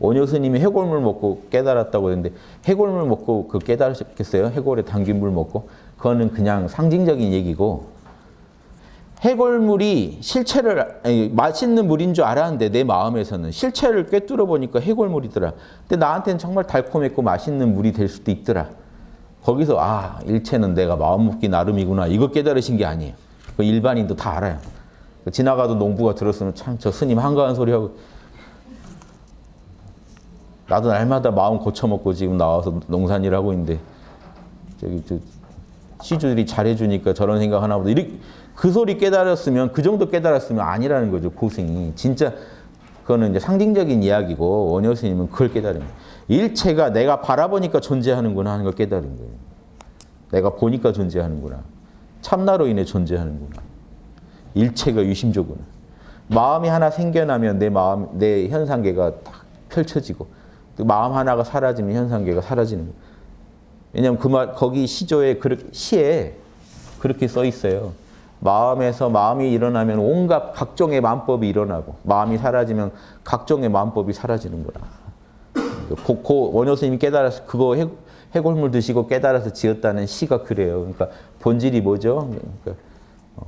원효 스님이 해골물 먹고 깨달았다고 했는데 해골물 먹고 그 깨달으셨겠어요? 해골에 담긴 물 먹고? 그거는 그냥 상징적인 얘기고 해골물이 실체를 아니, 맛있는 물인 줄 알았는데 내 마음에서는 실체를 꿰뚫어 보니까 해골물이더라. 근데 나한테는 정말 달콤했고 맛있는 물이 될 수도 있더라. 거기서 아 일체는 내가 마음 먹기 나름이구나 이거 깨달으신 게 아니에요. 그 일반인도 다 알아요. 지나가도 농부가 들었으면 참 저 스님 한가한 소리 하고 나도 날마다 마음 고쳐먹고 지금 나와서 농산일 하고 있는데 저기 저 시주들이 잘해주니까 저런 생각 하나 보다 이렇게 그 소리 깨달았으면 그 정도 깨달았으면 아니라는 거죠 고생이 진짜 그거는 이제 상징적인 이야기고 원효 스님은 그걸 깨달은. 일체가 내가 바라보니까 존재하는구나 하는 걸 깨달은 거예요. 내가 보니까 존재하는구나. 참나로 인해 존재하는구나. 일체가 유심조구나. 마음이 하나 생겨나면 내 마음, 내 현상계가 딱 펼쳐지고 또 마음 하나가 사라지면 현상계가 사라지는 거예요. 왜냐하면 그 말, 거기 시조에, 그렇게, 시에 그렇게 써 있어요. 마음에서 마음이 일어나면 온갖 각종의 만법이 일어나고 마음이 사라지면 각종의 만법이 사라지는구나. 고, 고 원효 스님이 깨달아서 그거 해, 해골물 드시고 깨달아서 지었다는 시가 그래요. 그러니까 본질이 뭐죠? 그러니까 어,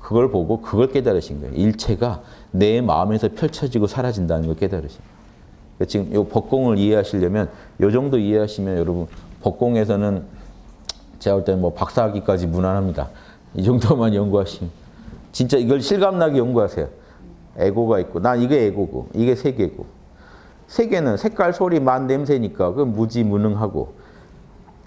그걸 보고 그걸 깨달으신 거예요. 일체가 내 마음에서 펼쳐지고 사라진다는 걸 깨달으신 거예요. 그러니까 지금 이 법공을 이해하시려면 이 정도 이해하시면 여러분 법공에서는 제가 볼 때는 뭐 박사학위까지 무난합니다. 이 정도만 연구하시면 진짜 이걸 실감나게 연구하세요. 에고가 있고 난 이게 에고고 이게 세계고 세계는 색깔, 소리, 맛, 냄새니까 그건 무지무능하고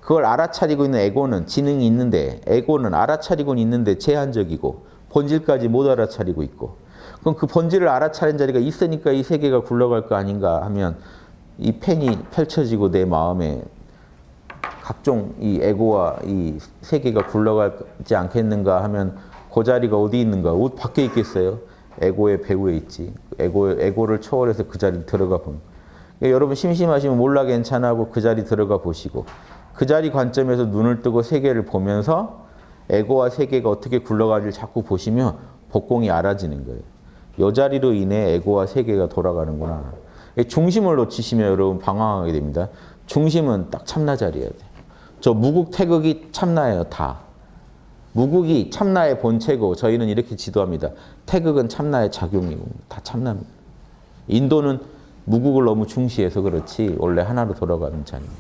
그걸 알아차리고 있는 에고는 지능이 있는데 에고는 알아차리고는 있는데 제한적이고 본질까지 못 알아차리고 있고 그럼 그 본질을 알아차린 자리가 있으니까 이 세계가 굴러갈 거 아닌가 하면 이 펜이 펼쳐지고 내 마음에 각종 이 에고와 이 세계가 굴러가지 않겠는가 하면 그 자리가 어디 있는가? 옷 밖에 있겠어요? 에고의 배후에 있지. 에고, 에고를 초월해서 그 자리 들어가 보는 그러니까 여러분 심심하시면 몰라 괜찮아 하고 그 자리 들어가 보시고 그 자리 관점에서 눈을 뜨고 세계를 보면서 에고와 세계가 어떻게 굴러가는지를 자꾸 보시면 복공이 알아지는 거예요. 이 자리로 인해 에고와 세계가 돌아가는구나. 중심을 놓치시면 여러분 방황하게 됩니다. 중심은 딱 참나 자리여야 돼요. 저 무국 태극이 참나예요, 다. 무국이 참나의 본체고 저희는 이렇게 지도합니다. 태극은 참나의 작용이고 다 참나입니다. 인도는 무국을 너무 중시해서 그렇지 원래 하나로 돌아가는 자입니다.